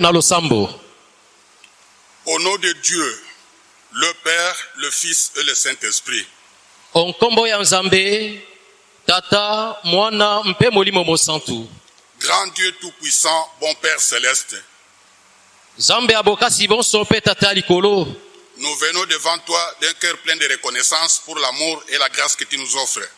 na losambo. Au nom de Dieu, le Père, le Fils et le Saint-Esprit, onkombo ya nzambe tata mwana mpe molimo mosantu. Grand Dieu Tout-Puissant, bon Père céleste, nzambe abokasi tata likolo. Nous venons devant toi d'un cœur plein de reconnaissance pour l'amour et la grâce que tu nous offres.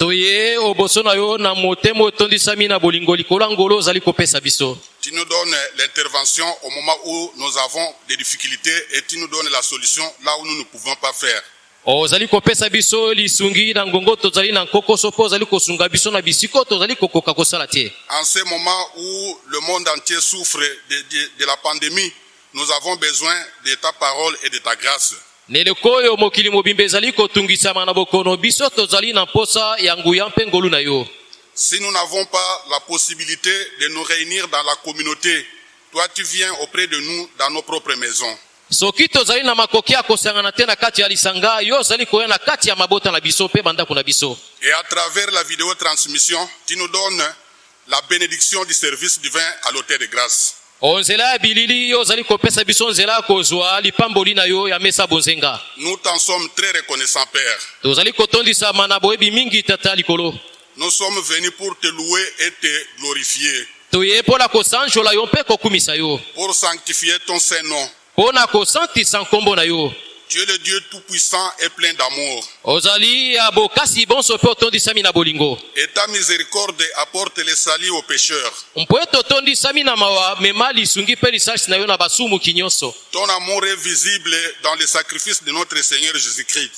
Toye oboso na yo na motema otondisami na bolingo likolo ya ngolo ozali kopesa biso Tu nous donnes l'intervention au moment où nous avons des difficultés et tu nous donnes la solution là où nous ne pouvons pas faire. ozali kopesa biso lisungi na ngongo tozali na nkokoso mpo ozali kosunga biso na bisiko tozali kokoka kosala te En ce moment où le monde entier souffre de, de- de la pandémie, nous avons besoin de ta parole et de ta grâce. Na eleko oyo mokili mobimba ezali kotungisama na bokono biso tozali na mposa ya nguya mpe ngolu na yo Si nous n'avons pas la possibilité de nous réunir dans la communauté, toi tu viens auprès de nous dans nos propres maisons. soki tozali na makoki ya kosangana te na kati ya lisanga yo ozali koya na kati ya mabota na biso mpe bandako na biso Et à travers la vidéo transmission, tu nous donnes la bénédiction du service divin à l'autel de grâce. Onzela ya bilili yo ozali kopesa biso nzela kozwa lipamboli na yo ya mesa bonzenga Nous t'en sommes très reconnaissants, Père. tozali kotondisama na boyebi mingi tata likolo. Nous sommes venus pour te louer et te glorifier, toye mpo na kosanjola yo mpe kokumisa yo. Pour sanctifier ton Saint-Nom. mpo na kosantisa nkombo na yo Tu es le Dieu tout-puissant et plein d'amour. Et ta miséricorde apporte le salut aux pécheurs. Ton amour est visible dans le sacrifice de notre Seigneur Jésus-Christ.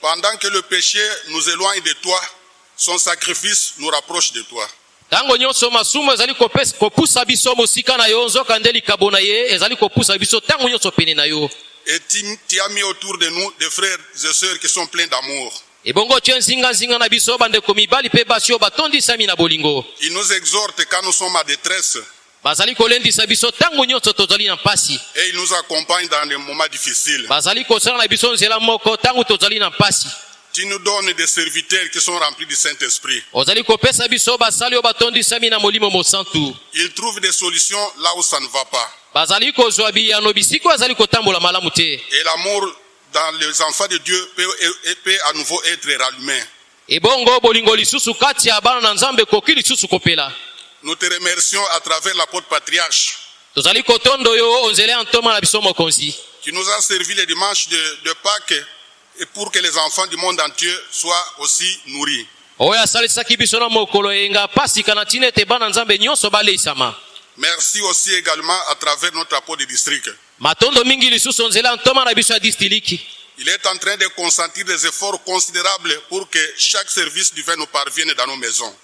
Pendant que le péché nous éloigne de toi, son sacrifice nous rapproche de toi. Ntango nyonso masumu ezali kopusa biso mosika na yo nzoka nde likabo na ye ezali kopusa biso ntango nyonso pene na yo. Et tu, as mis autour de nous des frères et sœurs qui sont pleins d'amour. ebongo otye nzinganzinga na biso bandeko mibali mpe basi oyo batondisami na bolingo. Ils nous exhortent quand nous sommes en détresse. Bazali kolendisa biso ntango nyonso tozali na mpasi. Et ils nous accompagnent dans les moments difficiles. bazali kosala na biso nzela moko ntango tozali na mpasi Tu nous donnes des serviteurs qui sont remplis du Saint-Esprit. Ils trouvent des solutions là où ça ne va pas. Et l'amour dans les enfants de Dieu peut, à nouveau être rallumé. Nous te remercions à travers l'apôtre patriarche qui nous a servi les dimanches de, de Pâques et pour que les enfants du monde entier soient aussi nourris. Merci aussi également à travers notre apôtre de district. Il est en train de consentir des efforts considérables pour que chaque service divin nous parvienne dans nos maisons.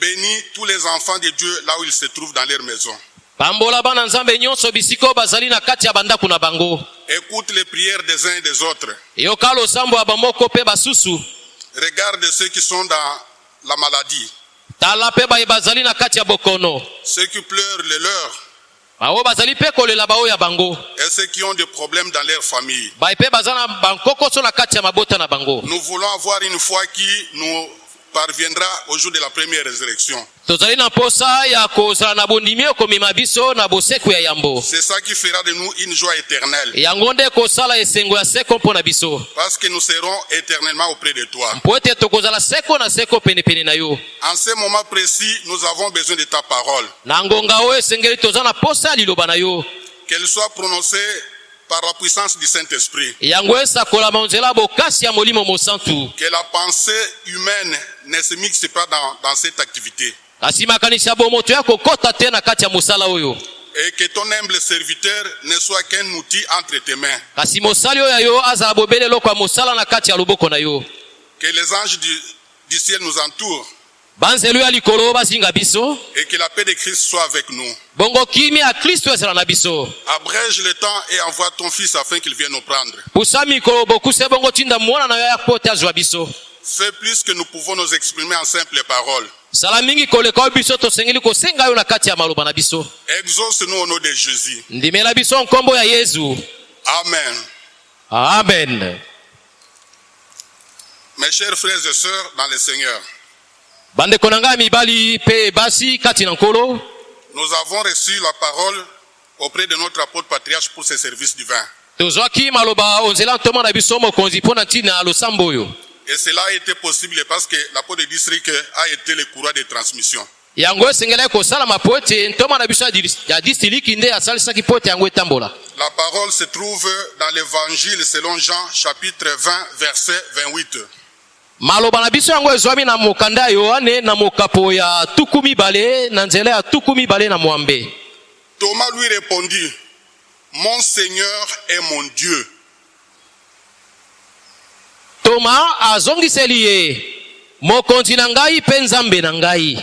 Bénis tous les enfants de Dieu là où ils se trouvent dans leur maison. Pambola bana nzambe nyonso bisika bazali na kati ya bandako na bango. Écoute les prières des uns et des autres. eyoka losambo ya bamoko mpe basusu. Regarde ceux qui sont dans la maladie, tala mpe baye bazali na kati ya bokono. Ceux qui pleurent les leurs. Baoyo bazali mpe kolela baoyo ya bango. Et ceux qui ont des problèmes dans leur famille. baye mpe baza na bankokoso na kati ya mabota na bango. Nous voulons avoir une foi qui nous parviendra au jour de la première résurrection. C'est ça qui fera de nous une joie éternelle. Parce que nous serons éternellement auprès de toi. En ce moment précis, nous avons besoin de ta parole. Qu'elle soit prononcée par la puissance du Saint-Esprit. Que la pensée humaine ne se mixe pas dans, dans cette activité. Et que ton humble serviteur ne soit qu'un outil entre tes mains. Que les anges du, du ciel nous entourent. Et que la paix de Christ soit avec nous. Abrège le temps et envoie ton fils afin qu'il vienne nous prendre. Fais plus que nous pouvons nous exprimer en simples paroles. Exauce-nous au nom de Jésus. Amen. amen Mes chers frères et sœurs dans le Seigneur, bandeko na ngai mibali mpe basi kati na nkolo nous avons reçu la parole auprès de notre apôtre patriarche pour ce service divin. tozwaki maloba onzela ntoma na biso mokonzi mpo na ntina ya losambo oyo Et cela a été possible parce que l'apôtre de district a été le courroie de transmission. yango esengelaki kosalama po ete ntoma na biso ya dis- ya distiliki nde asalisaki po ete yango etambola La parole se trouve dans l'évangile selon Jean chapitre 20 verset 28. Maloba na biso yango ezwami na mokanda ya yohane na mokapo ya tuku mibale na nzela ya tuku mibale na mwambe Thomas lui répondit, Mon Seigneur est mon Dieu. toma azongiseli ye mokonzi na ngai mpe nzambe na ngai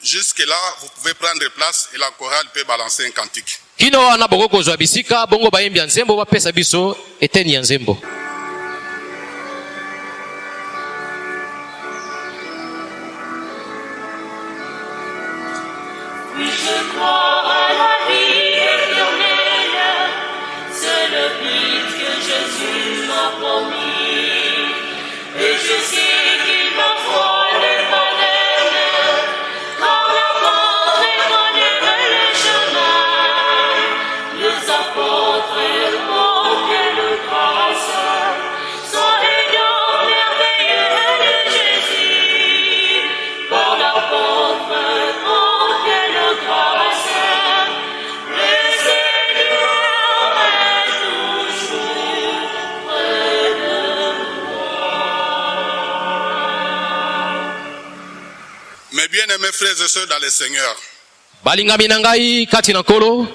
Jusque-là, vous pouvez prendre place et la chorale peut balancer un cantique. kino wana boko kozwa bisika bongo bayembi ya nzembo bapesa biso eteni ya nzembo Je Mes frères et sœurs dans le Seigneur, balingami na ngai kati na nkolo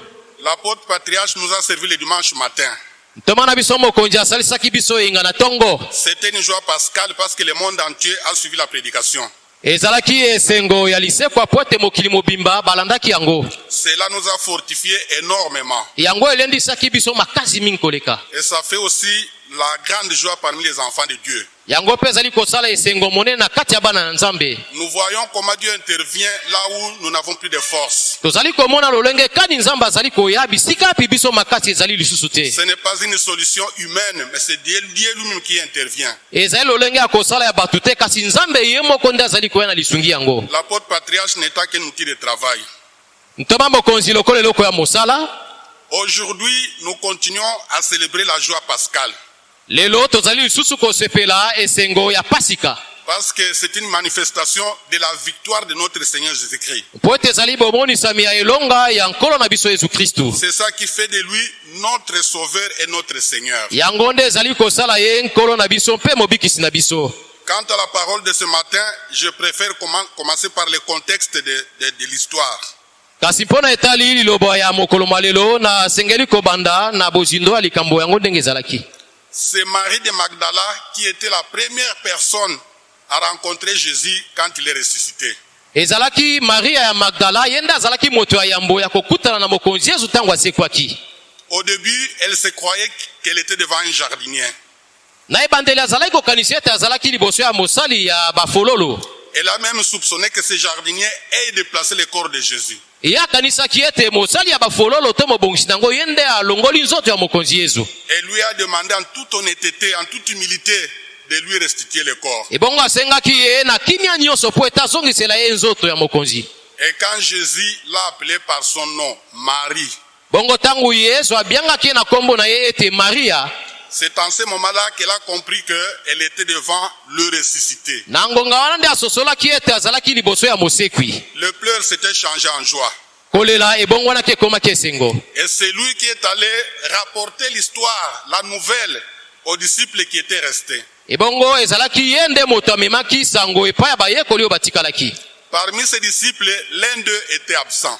l'apôtre patriarche nous a servi le dimanche matin. ntoma na biso mokonzi asalisaki biso eyenga na ntongo C'était une joie pascale parce que le monde entier a suivi la prédication. ezalaki esengo ya lisekwa po ete mokili mobimba balandaki yango Cela nous a fortifiés énormément. yango elendisaki biso makasi mingi koleka Et ça fait aussi la grande joie parmi les enfants de Dieu. Yango mpe ezali kosala esengo monene na kati ya bana na nzambe Nous voyons comment Dieu intervient là où nous n'avons plus de force. tozali komona lolenge kani nzambe azali koya bisika api biso makasi ezali lisusu te? Ce n'est pas une solution humaine, mais c'est Dieu Dieu lui-même qui intervient. ezali lolenge ya kosala ya bato te kasi nzambe ye moko nde azali koya na lisungi yango L'apôtre patriarche qu'un outil de travail. ntoma mokonzi lokola eloko ya mosala Aujourd'hui, nous continuons à célébrer la joie pascale lelo tozali lisusu kosepela esengo ya pasika parce que c'est une manifestation de la victoire de notre Seigneur Jésus-Christ. C'est ça qui fait de lui notre Sauveur et notre Seigneur. Quant à la parole de ce matin, je préfère commen- commencer par le contexte de, de- de l'histoire. kasi mpo na etali liloba ya mokolo ma lelo nasengeli kobanda na bozindo ya likambo yango ndenge ezalaki C'est Marie de Magdala qui était la première personne à rencontrer Jésus quand il est ressuscité. ezalaki maria ya magdala ye nde azalaki moto ya yambo ya kokutana na mokonzi yesu ntango asekwaki Au début, elle se croyait qu'elle était devant un jardinier. na ebandeli azalaki kokanisa ete azalaki liboso ya mosali ya bafololo Elle a même soupçonné que ce jardinier ait déplacé le corps de Jésus. Ye akanisaki ete mosali ya bafololo to mobongisi nango ye nde alongoli nzoto ya mokonzi yesu Elle lui a demandé en toute honnêteté, en toute humilité, de lui restituer le corps. ebongo asengaki ye na kimia nyonso mpo ete azongisela ye nzoto ya mokonzi. Et quand Jésus l'a appelé par son nom, Marie, bongo ntango yesu abiangaki ye na nkombo na ye ete maria c'est en ce moment-là qu'elle a compris qu'elle était devant le ressuscité. Le pleur s'était changé en joie. Et c'est lui qui est allé rapporter l'histoire, la nouvelle aux disciples qui étaient restés. Parmi ces disciples, l'un d'eux était absent.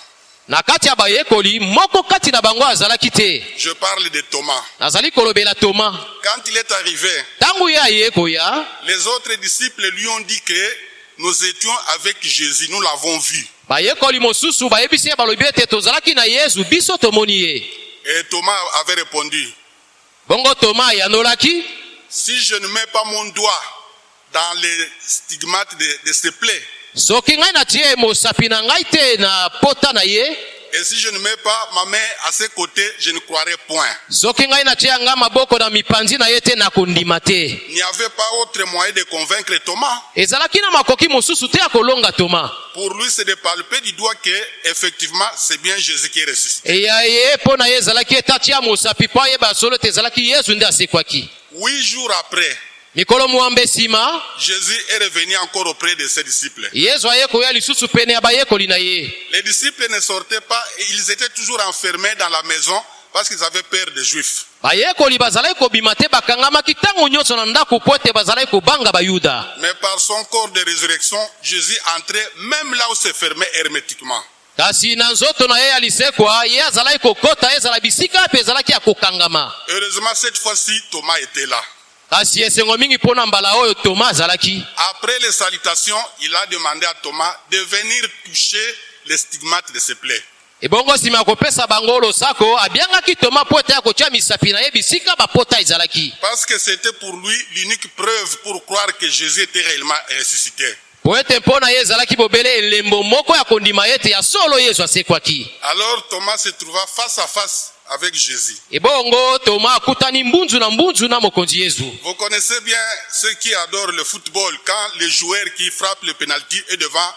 Na kati ya bayekoli moko kati na bango azalaki te Je parle de Thomas. nazali kolobela toma Quand il est arrivé, ntango ye aye koya les autres disciples lui ont dit que nous étions avec Jésus, nous l'avons vu. bayekoli mosusu bayebisi ye balobi ete tozalaki na yesu biso tomoni ye Et Thomas avait répondu, bongo toma ayanolaki si je ne mets pas mon doigt dans les stigmates de, de ses plaies, soki ngai natie mosapi na ngai te na pota na ye et si je ne mets pas ma main à ses côtés, je ne croirai point. Il n'y avait pas autre moyen de convaincre Thomas. Pour lui, c'est de palper du doigt que, effectivement, c'est bien Jésus qui est ressuscité. Huit jours après, mikolo Jésus est revenu encore auprès de ses disciples. yesu aye koya lisusu pene ya bayekoli na ye Les disciples ne sortaient pas et ils étaient toujours enfermés dans la maison parce qu'ils avaient peur des Juifs. bayekoli bazalaki kobima te bakangamaki ntango nyonso na ndako mpo ete bazalaki kobanga bayuda Mais par son corps de résurrection, Jésus entrait même là où c'est fermé hermétiquement. kasi na nzoto na ye ya lisekwa ye azalaki kokota ezala bisika mpe ezalaki ya kokangama Heureusement, cette fois-ci, Thomas était là. Kasi esengo mingi mpo na mbala oyo toma azalaki Après les salutations, il a demandé à Thomas de venir toucher les stigmates de ses plaies. ebongo nsima ya kopesa bango losako abiangaki toma mpo ete ya kotia misapi na ye bisika bapota ezalaki Parce que c'était pour lui l'unique preuve pour croire que Jésus était réellement ressuscité. Po ete mpo na ye ezalaki bobele elembo moko ya kondima ete ya solo yesu asekwaki Alors Thomas se trouva face à face avec Jésus. Vous connaissez bien ceux qui adorent le football quand le joueur qui frappe le penalty est devant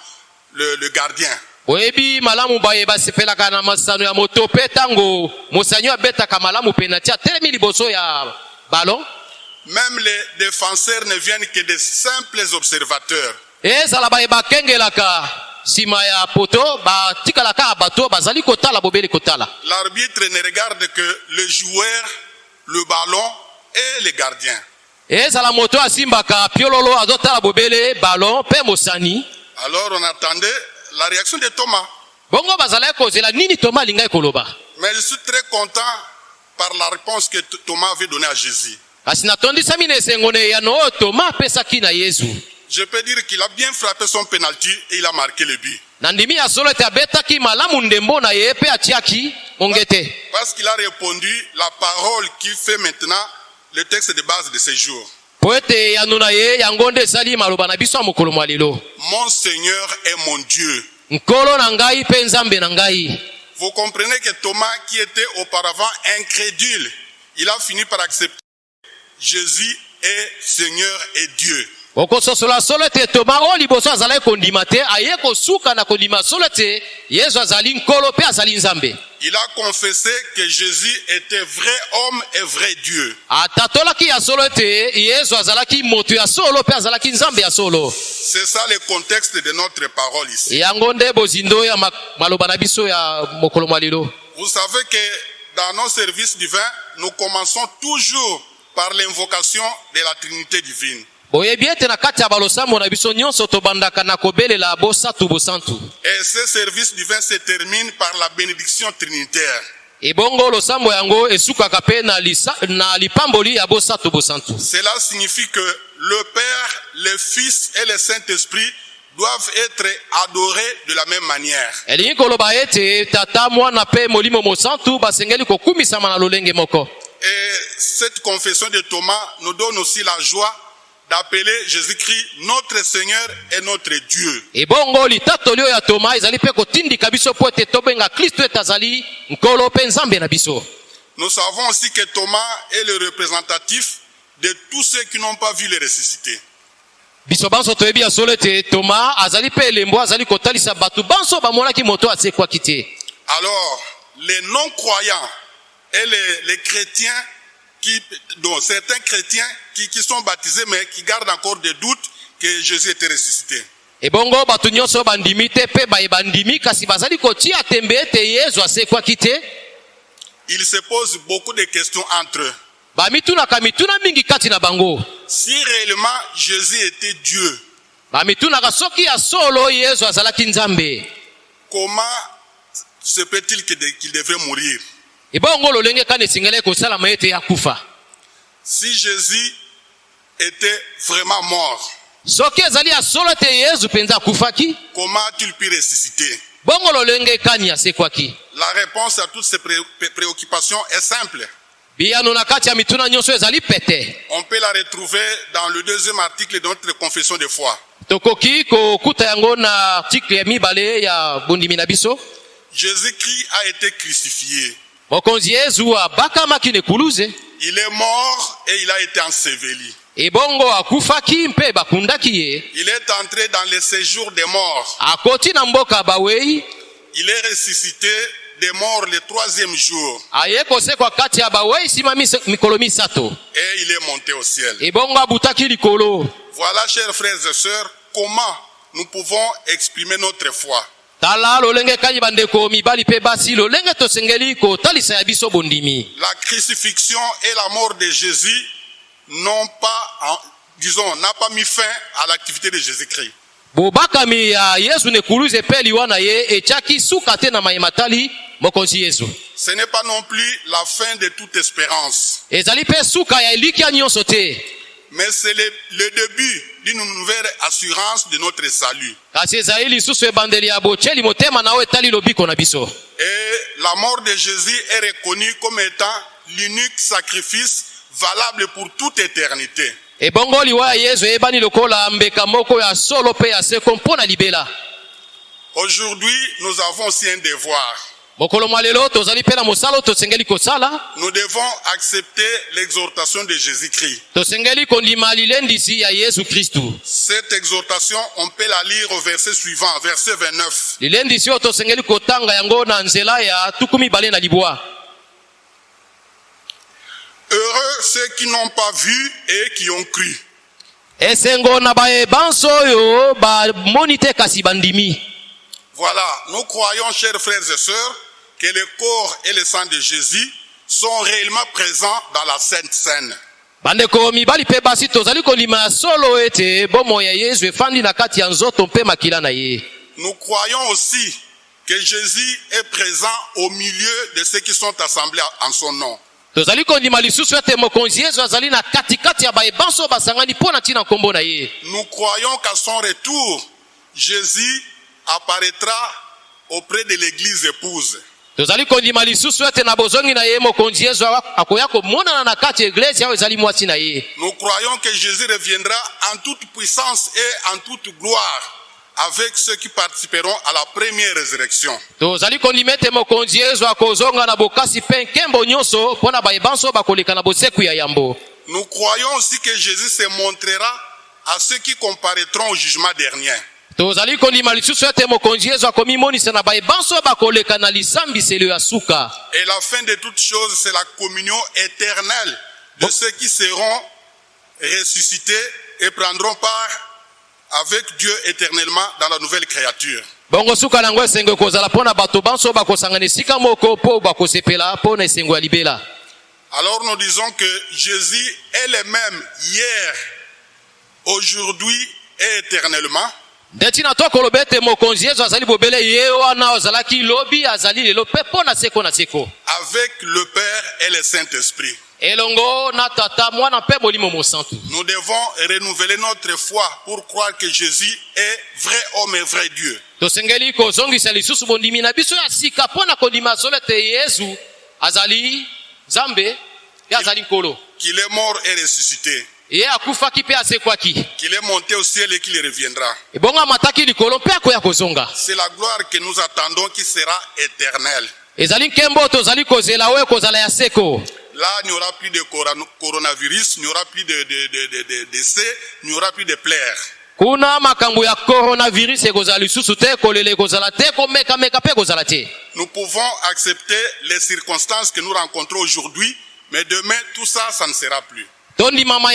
le, le gardien. boyebi malamu baye basepelaka na masano ya moto mpe ntango mosanyo abetaka malamu penati atelemi liboso ya balon Même les défenseurs ne viennent que de simples observateurs. Ezala baye bakengelaka nsima ya poto batikalaka bato bazali kotala bobeli kotala L'arbitre ne regarde que le joueur, le ballon et le gardien. ezala moto asimbaka piololo azotala bobele balon mpe mosani Alors on attendait la réaction de Thomas. bongo bazalaki kozela nini toma alingai koloba Mais je suis très content par la réponse que Thomas avait donnée à Jésus. kasi natondisami na esengo na eyano oyo toma apesaki na yesu Je peux dire qu'il a bien frappé son penalty et il a marqué le but. Parce qu'il a répondu la parole qui fait maintenant le texte de base de ce jour. po ete eyano na ye yango nde esali maloba na biso ya mokolo mwa lelo Mon Seigneur est mon Dieu. Vous comprenez que Thomas, qui était auparavant incrédule, il a fini par accepter Jésus est Seigneur et Dieu. Okososola solo ete toma oyo liboso azalaki kondima te aye kosuka na kondima solo ete yesu azali nkolo mpe azali nzambe Il a confessé que Jésus était vrai homme et vrai Dieu. C'est ça le contexte de notre parole ici. Vous savez que dans nos services divins, nous commençons toujours par l'invocation de la Trinité divine. Boyebi ete na kati ya balosambo na biso nyonso tobandaka na kobelela bosantu bosantu Et ce service divin se termine par la bénédiction trinitaire. ebongo losambo yango esukaka mpe na, lisa, na lipamboli ya bosantu bosantu Cela signifie que le Père, le Fils et le Saint-Esprit doivent être adorés de la même manière. elingi koloba ete tata mwana mpe molimo mosantu basengeli kokumisama na lolenge moko Et cette confession de Thomas nous donne aussi la joie d'appeler Jésus-Christ notre Seigneur et notre Dieu. ebongo litatoli oyo ya toma ezali mpe kotindika biso mpo ete tobenga kristo ete azali nkolo mpe nzambe na biso Nous savons aussi que Thomas est le représentatif de tous ceux qui n'ont pas vu le ressuscité. biso banso toyebi ya solo ete toma azali mpe elembo azali kotalisa bato banso bamonaki moto asekwaki te Alors, les non-croyants et les, les chrétiens, qui, dont certains chrétiens qui, qui sont baptisés mais qui gardent encore des doutes que Jésus était ressuscité. ebongo bato nyonso bandimi te mpe baye bandimi kasi bazali kotia tembe ete yesu asekwaki te Ils se posent beaucoup de questions entre eux. bamitunaka mituna mingi kati na bango Si réellement Jésus était Dieu, bamitunaka soki ya solo yesu azalaki nzambe comment se peut-il qu'il devait mourir? Ebongo lolenge kani esingelaki kosalama ete akufa Si Jésus était vraiment mort, soki ezali ya solo ete yesu mpenza akufaki comment a-t-il pu ressusciter? Bongo lolenge kani asekwaki La réponse à toutes ces pré- pré- préoccupations est simple. biyano na kati ya mituna nyonso ezali pete On peut la retrouver dans le deuxième article de notre confession de foi. tokoki kokuta yango na artikle ya mibale ya bondimi na biso Jésus-Christ a été crucifié. Il est mort et il a été enseveli. ebongo akufaki mpe bakundaki ye Il est entré dans le séjour des morts. akoti na mboka bawei Il est ressuscité des morts le troisième jour aye kosekwa kati ya bawei nsima mis- mikolo misato et il est monté au ciel. ebongo abutaki likolo Voilà, chers frères et sœurs, comment nous pouvons exprimer notre foi? Tala lolenge kani bandeko mibali mpe basi lolenge tosengeli kotalisa ya biso bondimi. La crucifixion et la mort de Jésus n'ont pas, disons, n'a pas mis fin à l'activité de Jésus-Christ. bobakami ya yesu na ekuluze mpe liwa na ye etiaki suka te na mayema tali mokonzi yesu. Ce n'est pas non plus la fin de toute espérance, ezali mpe suka ya elikya nyonso te mais c'est le, le début d'une nouvelle assurance de notre salut. kasi ezali lisusu ebandeli ya botyeli motema na oyo etali lobiko na biso Et la mort de Jésus est reconnue comme étant l'unique sacrifice valable pour toute éternité. ebongo liwa ya yesu eyebani lokola mbeka moko ya solo mpe ya seko mpo na libela Aujourd'hui, nous avons aussi un devoir. Nous devons accepter l'exhortation de Jésus-Christ. Cette exhortation, on peut la lire au verset suivant, verset 29. lilendisi oyo tosengeli kotanga yango na nzela ya tuku mibale na libwa Heureux ceux qui n'ont pas vu et qui ont cru. Voilà, nous croyons, chers frères et sœurs, que le corps et le sang de Jésus sont réellement présents dans la Sainte Seine. bandeko mibali mpe basi tozali kondima ya solo ete bomoi ya yesu efandi na kati ya nzoto mpe makila na ye Nous croyons aussi que Jésus est présent au milieu de ceux qui sont assemblés en son nom. tozali kondima lisusu ete mokonzi yesu azali na katikati ya bayebanso oyo basangani mpo na ntina nkombo na ye Nous croyons qu'à son retour, Jésus apparaîtra auprès de l'église épouse. Tozali kondima lisusu ete na bozongi na ye mokonzi yesu akoya komonana na kati ya eglise oyo ezali mwasi na ye Nous croyons que Jésus reviendra en toute puissance et en toute gloire avec ceux qui participeront à la première résurrection. tozali kondima ete mokonzi yesu akozonga na bokasi mpe nkembo nyonso mpo na bayebanso oyo bakoleka na boseku ya yambo Nous croyons aussi que Jésus se montrera à ceux qui comparaîtront au jugement dernier. Tozali kondima lisusu ete mokonzi yesu akomimonisa na bayebanso oyo bakoleka na lisambiselo ya suka. Et la fin de toutes choses, c'est la communion éternelle de ceux qui seront ressuscités et prendront part avec Dieu éternellement dans la nouvelle créature. bongo suka na yango esengo ekozala mpo na bato. Banso oyo bakosangana esika moko mpo bakosepela mpo na esengo ya libela. Alors nous disons que Jésus est le même hier, aujourd'hui et éternellement. Nde ntina to koloba ete mokonzi yesu azali bobele ye wana azalaki lobi azali lelo mpe mpo na seko na seko avec le Père et le Saint-Esprit. elongo na tata mwana mpe molimo mosantu Nous devons renouveler notre foi pour croire que Jésus est vrai homme et vrai Dieu. tosengeli kozongisa lisusu bondimi na biso ya sika mpo na kondima solo ete yesu azali nzambe ye azali nkolo Qu'il est mort et ressuscité. Ye mpe Qu'il est monté au ciel et qu'il reviendra. ebongo amataki likolo mpe akoya kozonga C'est la gloire que nous attendons qui sera éternelle. ezali nkembo oyo tozali kozela oyo ekozala ya seko Là, il n'y aura plus de coron- coronavirus, il n'y aura plus de, de, de, de, de décès, il n'y aura plus de pleurs. kuna makambo ya coronavirus ekozala lisusu te kolela ekozala te komekameka mpe ekozala te Nous pouvons accepter les circonstances que nous rencontrons aujourd'hui, mais demain, tout ça, ça ne sera plus.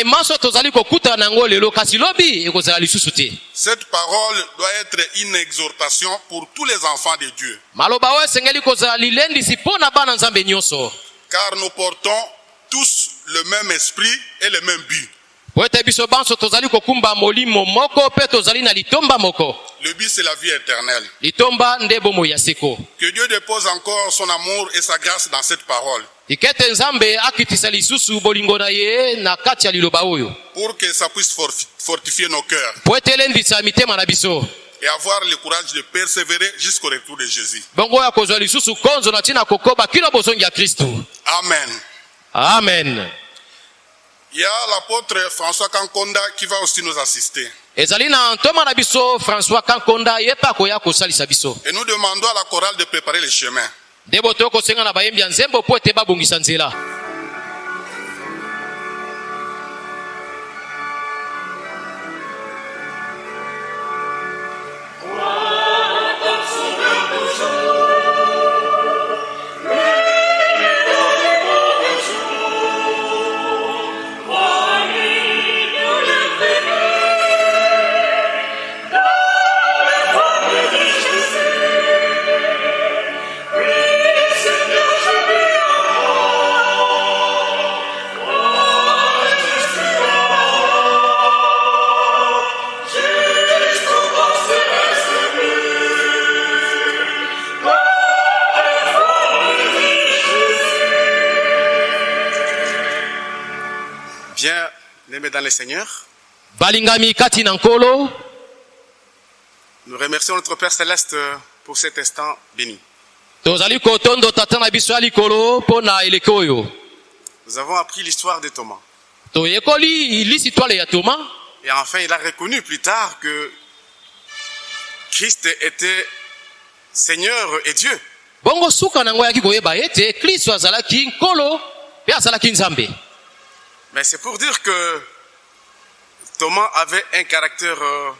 Maso tozali kokutana lelo kasi lobi ekozala lisusu te. Cette parole doit être une exhortation pour tous les enfants de Dieu, maloba oyo esengeli kozala lilendisi mpo na bana nzambe nyonso. Car nous portons tous le même esprit et le même but. Po ete biso banso tozali kokumba molimo moko mpe tozali na litomba moko. Le but, c'est la vie éternelle. litomba nde bomoi ya seko. Que Dieu dépose encore son amour et sa grâce dans cette parole, ikete nzambe akitisa lisusu bolingo na ye na kati ya liloba oyo. Pour que ça puisse fortifier nos cœurs. Po ete elendisa mitema na biso. Et avoir le courage de persévérer jusqu'au retour de Jésus. bongo oyo akozwa lisusu konzo na ntina kokoba kino bozongi ya kristu Amen. amen Il y a l'apôtre François Kankonda qui va aussi nous assister. françois kankonda biso Et nous demandons à la chorale de préparer le chemin. Dans le Seigneur, balingami kati na nkolo nous remercions notre Père Céleste pour cet instant béni. tozali kotondo tata na biso ya likolo mpo na eleke oyo Nous avons appris l'histoire de Thomas. toyekoli lisitwale ya toma Et enfin, il a reconnu plus tard que Christ était Seigneur et Dieu. bongo suka na yango ayaki koyeba ete kristo azalaki nkolo mpe azalaki nzambe Mais c'est pour dire que Thomas avait un caractère euh,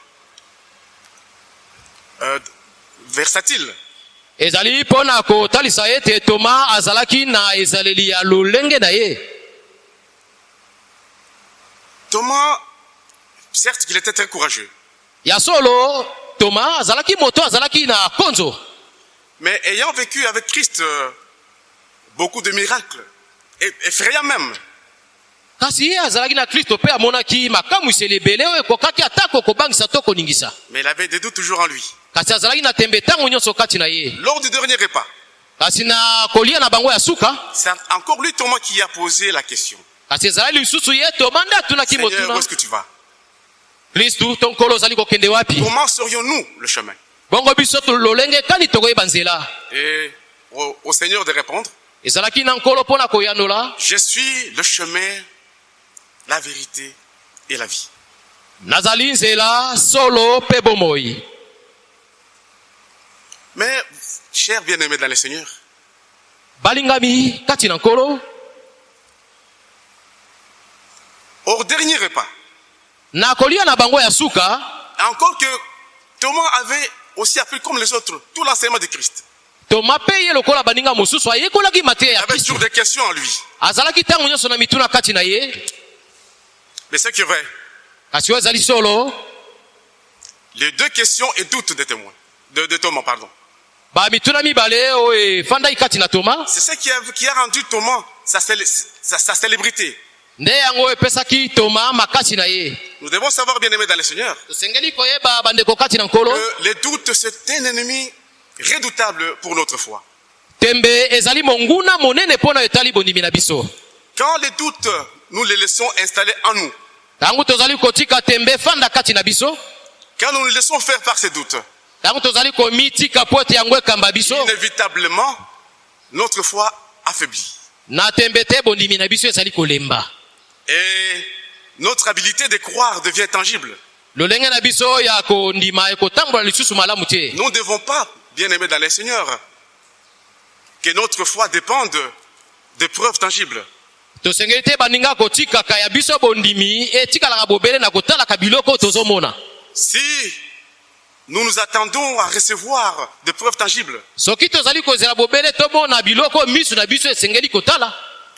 euh, versatile. ezali mpo na kotalisa ete toma azalaki na ezaleli ya lolenge na ye. Thomas, certes qu'il était très courageux, ya solo toma azalaki moto azalaki na konzo. Mais ayant vécu avec Christ euh, beaucoup de miracles, et- effrayants même, kasi ye azalaki na kristo mpe amonaki makamwiseli ebele oyo ekokaki atako kobangisa to koningisa. Mais il avait des doutes toujours en lui. kasi azalaki na tembe ntango nyonso kati na ye. Lors du dernier repas, kasi na kolia na bango ya suka c'est encore lui, Thomas, qui a posé la question. kasi ezalaki lisusu ye toma nde atunaki Seigneur, où motuna est-ce que tu vas? Kristu to nkolo ozali kokende wapi? Comment serions-nous le chemin? Bongo biso to- lolenge kani tokoyeba nzela. Et au, au Seigneur de répondre, ezalaki na nkolo mpo na koyanola. je suis le chemin, la vérité et la vie. nazali nzela solo mpe bomoi Mais, chers bien-aimés dans le Seigneur, balingami kati na nkolo au dernier repas, na kolia na bango ya suka? encore que Thomas avait aussi appris comme les autres tout l'enseignement de Christ. toma mpe ye lokola baninga mosusu ayekolaki mateya Il ya avait kristu toujours des questions en lui. azalaki ntango nyonso na mituna kati na ye Mais ce qui est vrai, kasi oyo ezali solo les deux questions et doutes des témoins, de, de Thomas, pardon. bamituna mibale oyo efandaki kati na toma C'est ce qui a, qui a rendu Thomas sa, célé- sa- sa célébrité. nde yango oyo epesaki toma makasi na ye Nous devons savoir, bien-aimés dans le Seigneur, tosengeli koyeba bandeko kati na nkolo que les doutes, c'est un ennemi redoutable pour notre foi. tembe ezali monguna monene mpo na etali bondimi na biso Quand les doutes, nous les laissons installer en nous, ntango tozali kotika tembe efanda kati na biso quand nous nous laissons faire par ces doutes, ntango tozali komitika po ete yango ekamba biso inévitablement, notre foi affaiblit. na tembe te bondimi na biso ezali kolemba Et notre habilité de croire devient tangible. lolenge na biso ya kondima ekotambola lisusu malamu te Nous ne devons pas, bien-aimés dans le Seigneur, que notre foi dépende de preuves tangibles. Tosengeli te baninga kotikaka ya biso bondimi etikalaka bobele na kotalaka biloko oyo tozomona. Si nous nous attendons à recevoir des preuves tangibles, soki tozali kozela bobele tomona biloko oyo miso na biso esengeli kotala.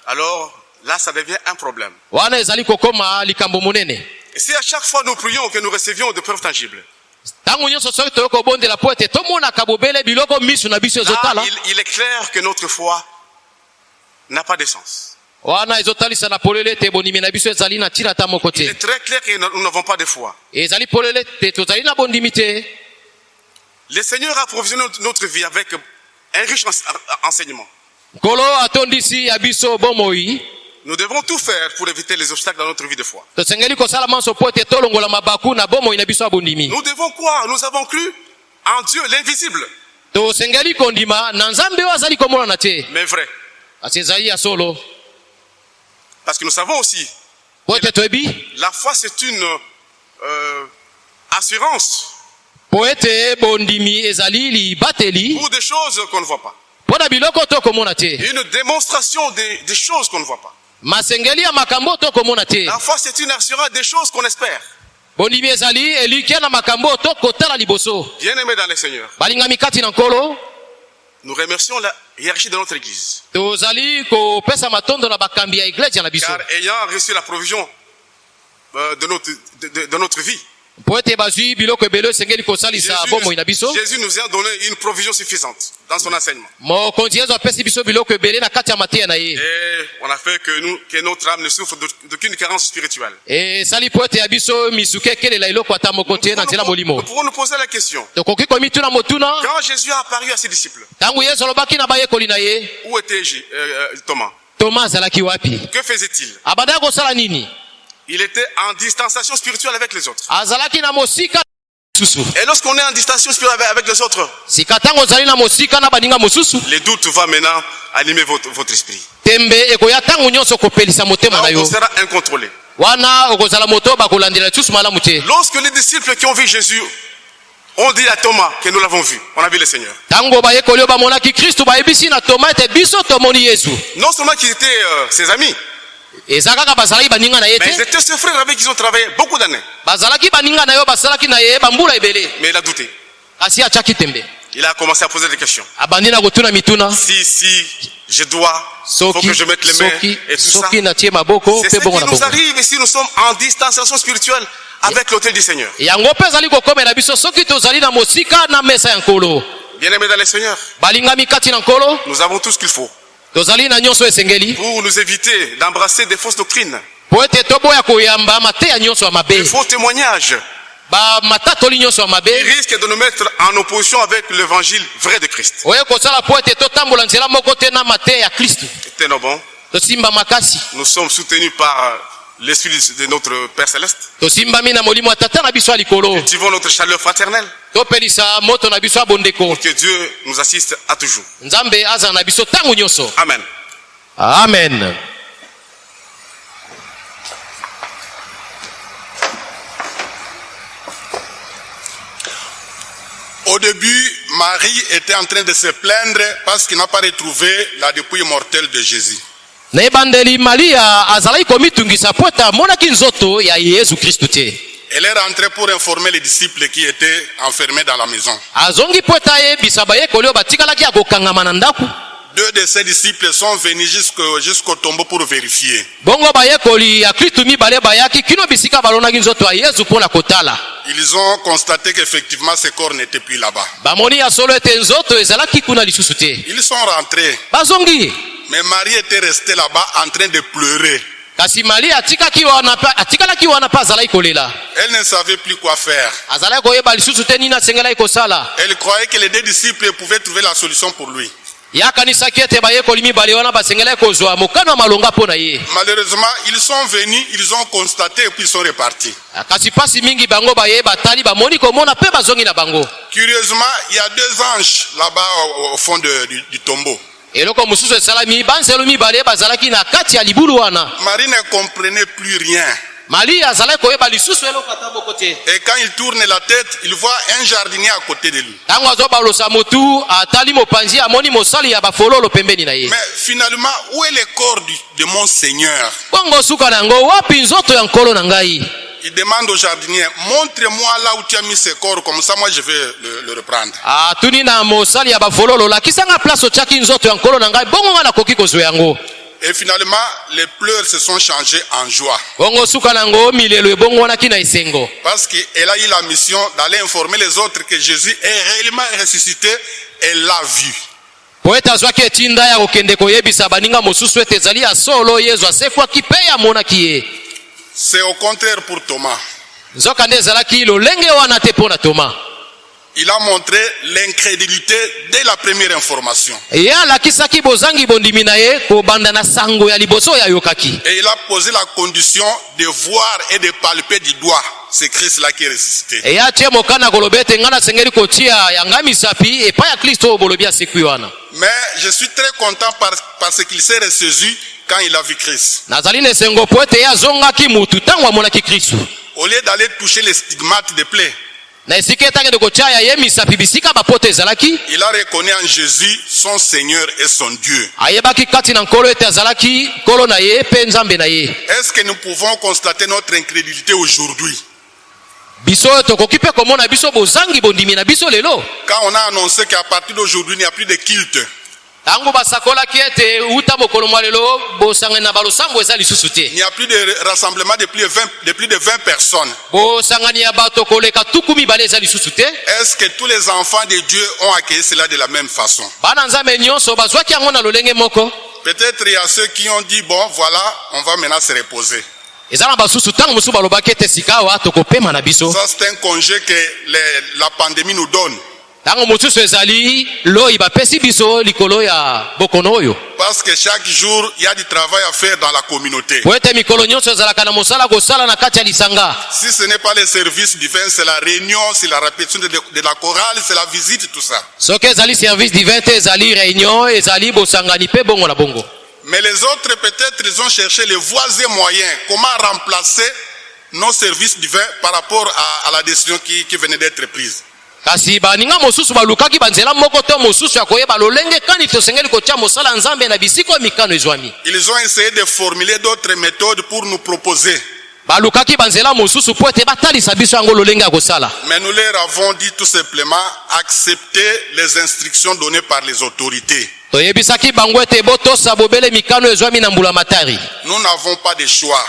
Alors là, ça devient un problème. wana ezali kokoma likambo monene. Et si à chaque fois nous prions que nous recevions des preuves tangibles, ntango nyonso soki toyei kobondela po ete tomonaka bobele biloko miso na biso là, ezotala il, il est clair que notre foi n'a pas d'essence. Wana ezotalisa na polele ete bondimi na biso ezali na ntina ata moko Il te est très clair que nous n'avons pas de foi. ezali polele ete tozali na bondimi te. Le Seigneur a provisionné notre- vie avec un riche ense- enseignement. nkolo atondisi ya biso bomoi. Nous devons tout faire pour éviter les obstacles dans notre vie de foi. Nous devons quoi Nous avons cru en Dieu, l'invisible, tosengeli kondima Parce que nous savons aussi, la foi c'est une euh, assurance. Ezali libateli pour des choses qu'on ne voit pas. Une démonstration des, des choses qu'on ne voit pas. La foi c'est une assurance des choses qu'on espère. liboso. Bien-aimés dans le Seigneur, balingami kati na nkolo nous remercions la hiérarchie de notre Église. Car ayant reçu la provision euh, de, notre, de- de- de notre vie, Jésus nous a donné une provision suffisante dans son enseignement. Et on a fait que, nous, que notre âme ne souffre d'au- d'aucune carence spirituelle. Nous pouvons, nous pouvons nous poser la question. Quand Jésus a apparu à ses disciples, où était euh, euh, Thomas? Wapi? Que faisait-il? Il était en distanciation spirituelle avec les autres. Et lorsqu'on est en distanciation spirituelle avec, les autres, les doutes vont maintenant animer votre, votre esprit. Là, on sera incontrôlé. Lorsque les disciples qui ont vu Jésus ont dit à Thomas que nous l'avons vu, on a vu le Seigneur. Non seulement qu'ils étaient euh, ses amis, eza kaka bazalaki baninga na ye te étaient ses frères avec qui ils ont travaillé beaucoup d'années. bazalaki baninga na oyo basalaki na ye bambula ebele il a douté. kasi atiaki tembe Il a commencé à poser des questions. Si, si, je dois, faut soki que je mette les mains et tout ça. C'est ce qui nous arrive si nous sommes en distanciation spirituelle avec l'autel du Seigneur. nkolo Bien-aimés dans le Seigneur, nous avons tout ce qu'il faut tozali na nyonso esengeli. Pour nous éviter d'embrasser des fausses doctrines, po ete toboya koyamba mateya nyonso ya des faux témoignages. Bamatatoli nyonso ya qui mabe risquent de nous mettre en opposition avec l'évangile vrai de Christ. oye kosala po ete totambola nzela moko te na mateya ya kristu Tenons bon, tosimba makasi. Nous sommes soutenus par euh, l'Esprit de notre Père Céleste. Cultivons notre chaleur fraternelle. bondeko Que Dieu nous assiste à toujours. Amen. amen Au début, Marie était en train de se plaindre parce qu'il n'a pas retrouvé la dépouille mortelle de Jésus. Na ebandeli maria azalaki komitungisa po ete amonaki nzoto ya yesu kristu te Elle est rentrée pour informer les disciples qui étaient enfermés dans la maison. azongi po ete ayebisa bayekoli oyo batikalaki ya kokangama na ndako Deux de ses disciples sont venus jusqu'au jusqu'au tombeau pour vérifier. bongo bayekoli ya kristu mibale bayaki kino bisika balonaki nzoto ya yesu mpo na kotala Ils ont constaté qu'effectivement ce corps n'était plus là-bas. bamoni ya solo ete nzoto ezalaki kuna lisusu te Ils sont rentrés, bazongi mais Marie était restée là-bas en train de pleurer. kasi maria atikaki wana mpe atikalaki wana mpe azalaki kolela Elle ne savait plus quoi faire. azalaki koyeba lisusu te nini asengelaki kosala Elle croyait que les deux disciples pouvaient trouver la solution pour lui. Ye akanisaki ete bayekoli mibale wana basengelaki kozwa mokano ya malonga mpo na ye Malheureusement, ils sont venus, ils ont constaté et puis ils sont repartis. kasi mpasi mingi bango baye batali bamoni komona mpe bazongi na bango Curieusement, il y a deux anges là-bas au, fond de- du, du tombeau. eloko mosusu esalami banzelu mibale bazalaki na kati ya libulu wana Marie ne comprenait plus rien. Et quand il tourne la tête, il voit un jardinier à côté de lui. Mais finalement, où est le corps de mon Seigneur? Il demande au jardinier, montre-moi là où tu as mis ce corps, comme ça moi je vais le, le reprendre. Et finalement, les pleurs se sont changés en joie. Parce qu'elle a eu la mission d'aller informer les autres que Jésus est réellement ressuscité. Elle l'a vu. po ete azwaki etinda ya kokende koyebisa baninga mosusu ete ezali ya solo yezu asekwaki mpe amonaki ye C'est au contraire pour Thomas. nzoka nde ezalaki lolenge wana te mpo na toma Il a montré l'incrédulité dès la première information. Et il a posé la condition de voir et de palper du doigt ce Christ-là qui est ressuscité. Mais je suis très content par- parce qu'il s'est ressaisi quand il a vu Christ. Au lieu d'aller toucher les stigmates des plaies, na esika etakende kotia ye misapi bisika bapoto ezalaki. Il a reconnu en Jésus son Seigneur et son Dieu. ayebaki kati na nkolo ete azalaki nkolo na ye mpe nzambe na ye. Est-ce que nous pouvons constater notre incrédulité aujourd'hui? Biso oyo tokoki mpe komona biso bozangi bondimi na biso lelo. Quand on a annoncé qu'à partir d'aujourd'hui, il n'y a plus de culte ntango basakolaki ete uta mokolo mwa lelo bosangani na balosambo eza lisusu te Il n'y a plus de rassemblement de plus de 20, de plus de 20 personnes. bosangani ya bato koleka tuku mibale eza lisusu te Est-ce que tous les enfants de Dieu ont accueilli cela de la même façon? Bana nzambe nyonso bazwaki yango na lolenge moko Peut-être il y a ceux qui ont dit, bon, voilà, on va maintenant se reposer. eza na basusu ntango mosusu balobaki ete sika awa tokopema na biso Ça, c'est un congé que les- la pandémie nous donne. Ntango mosusu ezali loyi bapesi biso likolo ya bokono oyo Parce que chaque jour, il y a du travail à faire dans la communauté. po ete mikolo nyonso ezalaka na mosala kosala na kati ya lisanga Si ce n'est pas le service divin, c'est la réunion, c'est la répétition de, de la chorale, c'est la visite, tout ça. soki ezali service divin te ezali réunion ezali bosangani mpe bongo na bongo Mais les autres, peut-être, ils ont cherché les voies et moyens. Comment remplacer nos services divins par rapport à, à la décision qui, qui venait d'être prise? Kasi baninga mosusu balukaki banzela moko to mosusu ya koyeba lolenge kani tosengeli kotia mosala nzambe na bisika oyo mikano ezwami Ils ont essayé de formuler d'autres méthodes pour nous proposer. balukaki banzela mosusu mpo ete batalisa biso yango lolenge ya kosala Mais nous leur avons dit tout simplement, acceptez les instructions données par les autorités. toyebisaki bango ete botosa bobele mikano ezwami na mbula matari Nous n'avons pas de choix.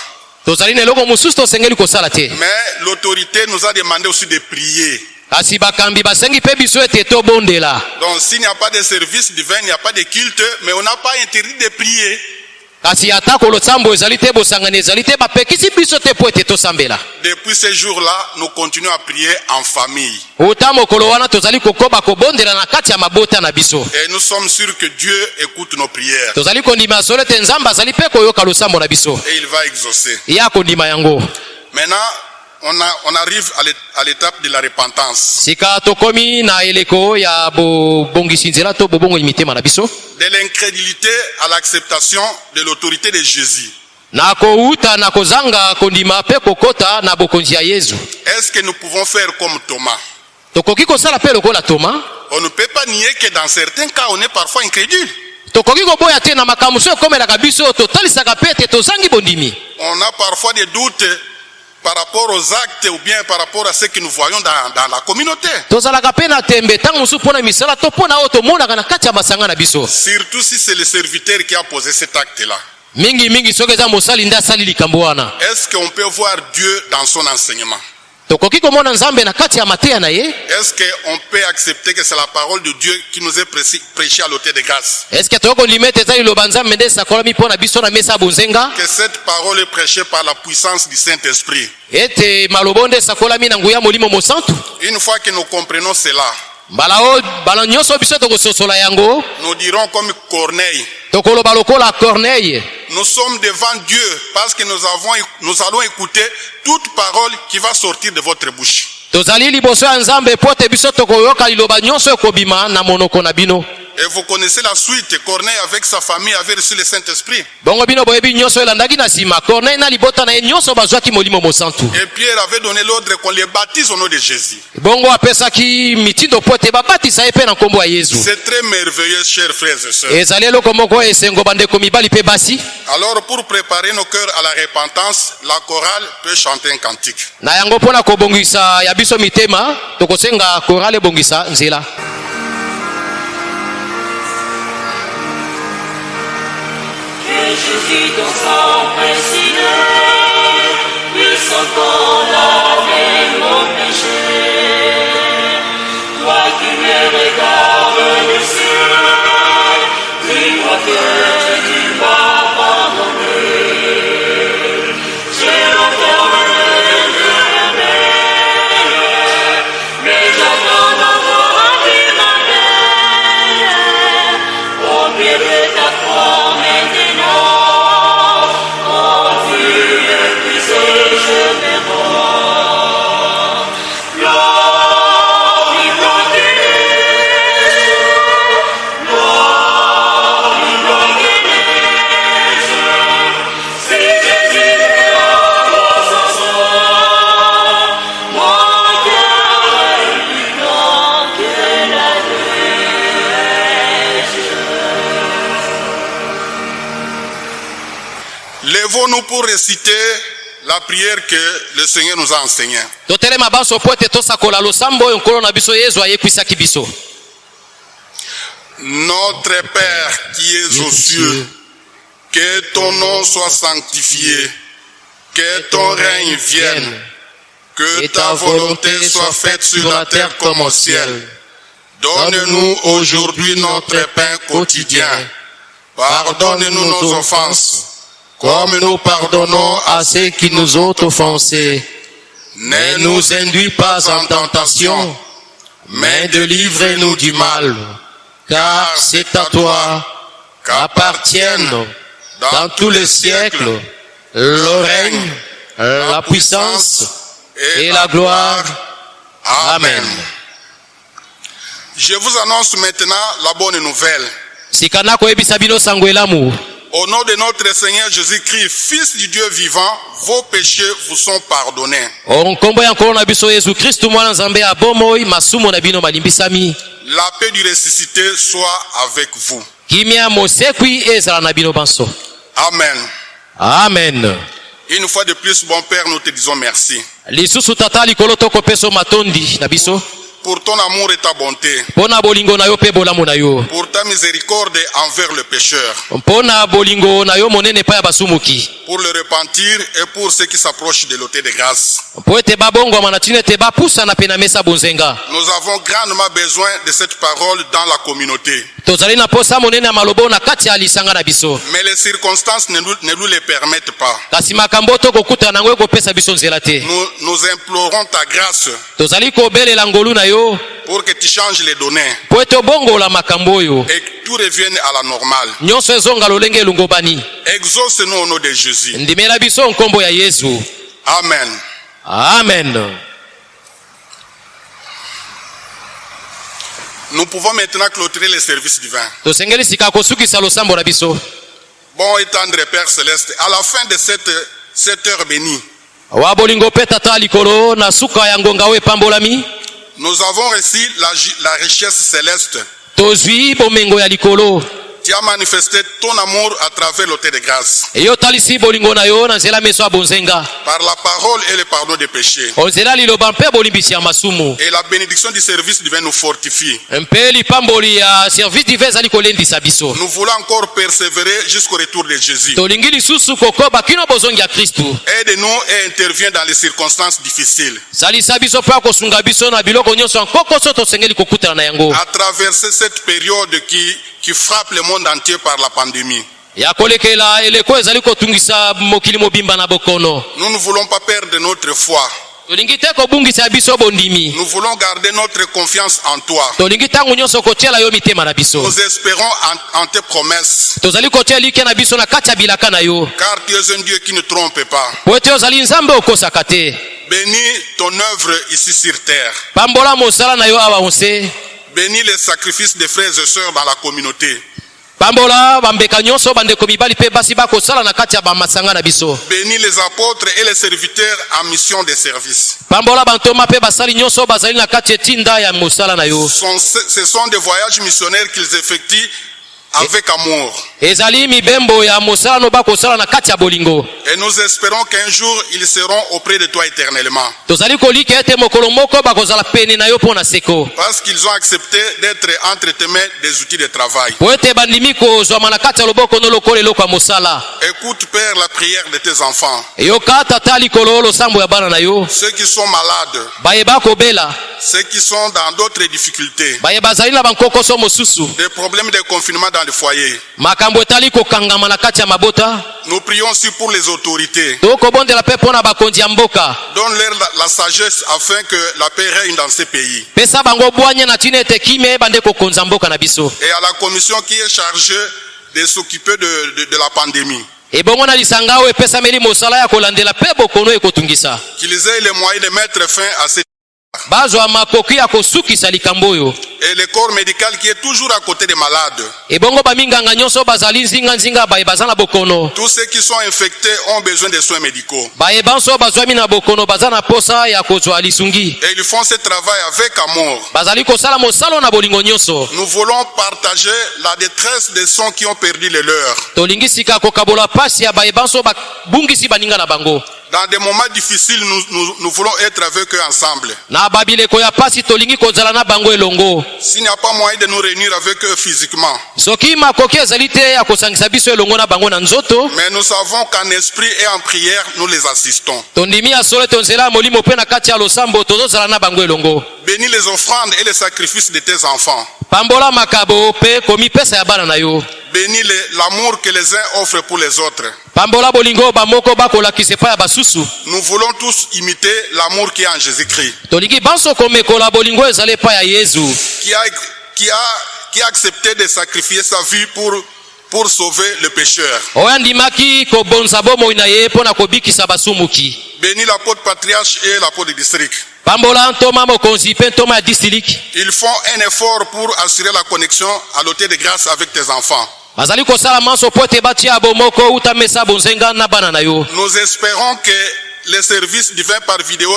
tozali na eloko mosusu tosengeli kosala te Mais l'autorité nous a demandé aussi de prier. Kasi bakambi basengi mpe biso ete tobondela Donc s'il n'y a pas de service divin, il n'y a pas de culte, mais on n'a pas interdit de prier. kasi ata kolosambo ezali te bosangani ezali te bapekisi biso te mpo ete tosambela Depuis ces jours-là, nous continuons à prier en famille. uta mokolo wana tozali kokoba kobondela na kati ya mabota na biso Et nous sommes sûrs que Dieu écoute nos prières. tozali kondima solo ete nzambe azali mpe koyoka losambo na biso Et il va exaucer. ye akondima yango Maintenant, on, a- on arrive à l'é- à l'étape de la repentance. De l'incrédulité à l'acceptation de l'autorité de Jésus. Est-ce que nous pouvons faire comme Thomas? On ne peut pas nier que dans certains cas, on est parfois incrédule. On a parfois des doutes par rapport aux actes ou bien par rapport à ce que nous voyons dans, dans la communauté. Surtout si c'est le serviteur qui a posé cet acte-là. Est-ce qu'on peut voir Dieu dans son enseignement? Tokoki komona nzambe na kati ya mateya na ye. Est-ce qu'on peut accepter que c'est la parole de Dieu qui nous est prêchée à l'autel de grâce? Eske tokoki kondima ete eza liloba nzambe nde esakolami mpo na biso na mesa ya bonzenga Que cette parole est prêchée par la puissance du Saint-Esprit. ete maloba nde esakolami na nguya molimo mosantu. Une fois que nous comprenons cela, nous dirons comme corneille. Nous sommes devant Dieu parce que nous, avons, nous allons écouter toute parole qui va sortir de votre bouche. Et vous connaissez la suite. Corneille, avec sa famille, avait reçu le Saint-Esprit. Et Pierre avait donné l'ordre qu'on les baptise au nom de Jésus. C'est très merveilleux, chers frères et sœurs. Alors, pour préparer nos cœurs à la repentance, la chorale peut chanter un cantique. Na yango mpo Lèvons-nous pour réciter la prière que le Seigneur nous a enseignée. Notre Père qui es aux cieux, que ton nom soit sanctifié, que ton règne vienne, que ta volonté soit faite sur la terre comme au ciel. Donne-nous aujourd'hui notre pain quotidien. Pardonne-nous nos offenses, comme nous pardonnons à ceux qui nous ont offensés Ne nous induis pas en tentation, mais délivre-nous du mal car c'est à toi qu'appartiennent dans tous les siècles le règne la puissance et la gloire. Amen. Je vous annonce maintenant la bonne nouvelle. Au nom de notre Seigneur Jésus-Christ, Fils du Dieu vivant, vos péchés vous sont pardonnés. La paix du ressuscité soit avec vous. Amen. amen Une fois de plus, bon Père, nous te disons merci pour ton amour et ta bonté, pour ta miséricorde envers le pécheur, pour le repentir et pour ceux qui s'approchent de l'autel de grâce. Nous avons grandement besoin de cette parole dans la communauté. Mais les circonstances ne nous, ne nous le permettent pas. Nous, nous implorons ta grâce yo pour que tu changes les données mpo ete obongola makambo oyo et que tout revienne à la normale. nyonso ezonga lolenge elungobani Exauce-nous au nom de Jésus. ndimela biso nkombo ya yesu Amen. amen Nous pouvons maintenant clôturer les services divins. tosengeli sika kosukisa losambo na biso Bon et tendre Père Céleste, à la fin de cette, cette heure bénie, wa bolingo mpe tata likolo na suka ya ngonga oyo epambolami nous avons reçu la, la richesse céleste. Tu as manifesté ton amour à travers l'autel de grâce, par la parole et le pardon des péchés. Et la bénédiction du service divin nous fortifie. Nous voulons encore persévérer jusqu'au retour de Jésus. Aide-nous et interviens dans les circonstances difficiles. À traverser cette période qui, qui frappe le monde entier par la pandémie. Nous ne voulons pas perdre notre foi. Nous voulons garder notre confiance en toi. Nous espérons en, en tes promesses, car tu es un Dieu qui ne trompe pas. Bénis ton œuvre ici sur terre. Bénis les sacrifices des frères et sœurs dans la communauté. pambola bambeka nyonso bandeko mibali mpe basi bakosala na kati ya bamasanga na biso Bénis les apôtres et les serviteurs en mission de service. pambola bantoma mpe basali nyonso bazali na kati etinda ya mosala na yo Ce sont des voyages missionnaires qu'ils effectuent avec amour. ezali mibembo ya mosala no bakosala na kati ya bolingo Et nous espérons qu'un jour ils seront auprès de toi éternellement. tozali kolika ete mokolo moko bakozala pene na yo mpo na seko Parce qu'ils ont accepté d'être entre tes mains des outils de travail. po ete bandimi kozwama na kati ya loboko no lokola eloko ya mosala Écoute, Père, la prière de tes enfants. yoka tata likolo losambo ya bana na yo Ceux qui sont malades, bayeba kobela ceux qui sont dans d'autres difficultés, baye bazali na bankokoso mosusu des problèmes de confinement dans le foyer. makambo etali kokangama na kati ya mabota Nous prions aussi pour les autorités. tokobondela mpe mpo na bakonzi ya mboka Donne-leur la, la sagesse afin que la paix règne dans ces pays. pesa bango bwanya na ntina ete kimia ebande kokonza mboka na biso Et à la commission qui est chargée de s'occuper de, de- de la pandémie, ebongo na lisanga oyo epesameli mosala ya kolandela mpe bokono ekotungisa qu'ils aient les moyens de mettre fin à cette... bazwa makoki ya kosukisa likambo oyo Et le corps médical qui est toujours à côté des malades. ebongo baminganga nyonso bazali nzinganzinga baye baza na bokono Tous ceux qui sont infectés ont besoin de soins médicaux. bayeba nso bazwami na bokono baza na posa ya kozwa lisungi Et ils font ce travail avec amour. bazali kosala mosala na bolingo nyonso Nous voulons partager la détresse des sons qui ont perdu les leurs. tolingi sika kokabola pasi ya bayeba nso babungisi baninga na bango Dans des moments difficiles, nous, nous- nous voulons être avec eux ensemble. S'il n'y a pas moyen de nous réunir avec eux physiquement, mais nous savons qu'en esprit et en prière, nous les assistons. Bénis les offrandes et les sacrifices de tes enfants. Bénis l'amour que les uns offrent pour les autres. Nous voulons tous imiter l'amour qui est en Jésus-Christ, qui a, qui, a, qui a accepté de sacrifier sa vie pour, pour sauver le pécheur. Bénis l'apôtre patriarche et l'apôtre du district. Ils font un effort pour assurer la connexion à l'hôtel de grâce avec tes enfants. Bazali kosala manso mpo ete batia bomoko uta mesa bonzenga na bana na yo Nous espérons que les services divins par vidéo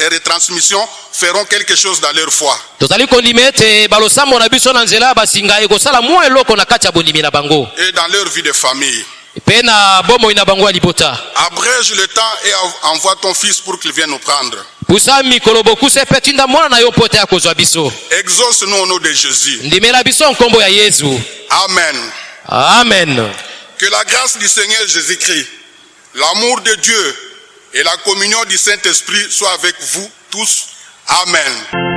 et retransmission feront quelque chose dans leur foi. tozali kondima ete balosambo na biso na nzela ya basinga ekosala mwa eloko na kati ya bondimi na bango et dans leur vie de famille. Abrège le temps et en- envoie ton fils pour qu'il vienne nous prendre. Exauce-nous au nom de Jésus. Amen. amen Que la grâce du Seigneur Jésus-Christ, l'amour de Dieu et la communion du Saint-Esprit soient avec vous tous. Amen.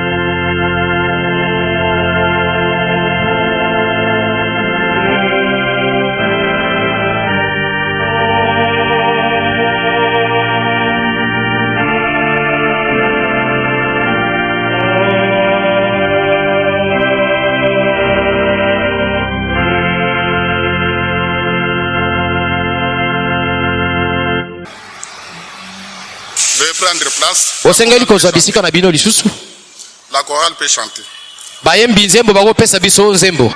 Osengeli kozwa bisika na bino lisusu. La chorale peut chanter. bayembi nzembo bakopesa biso nzembo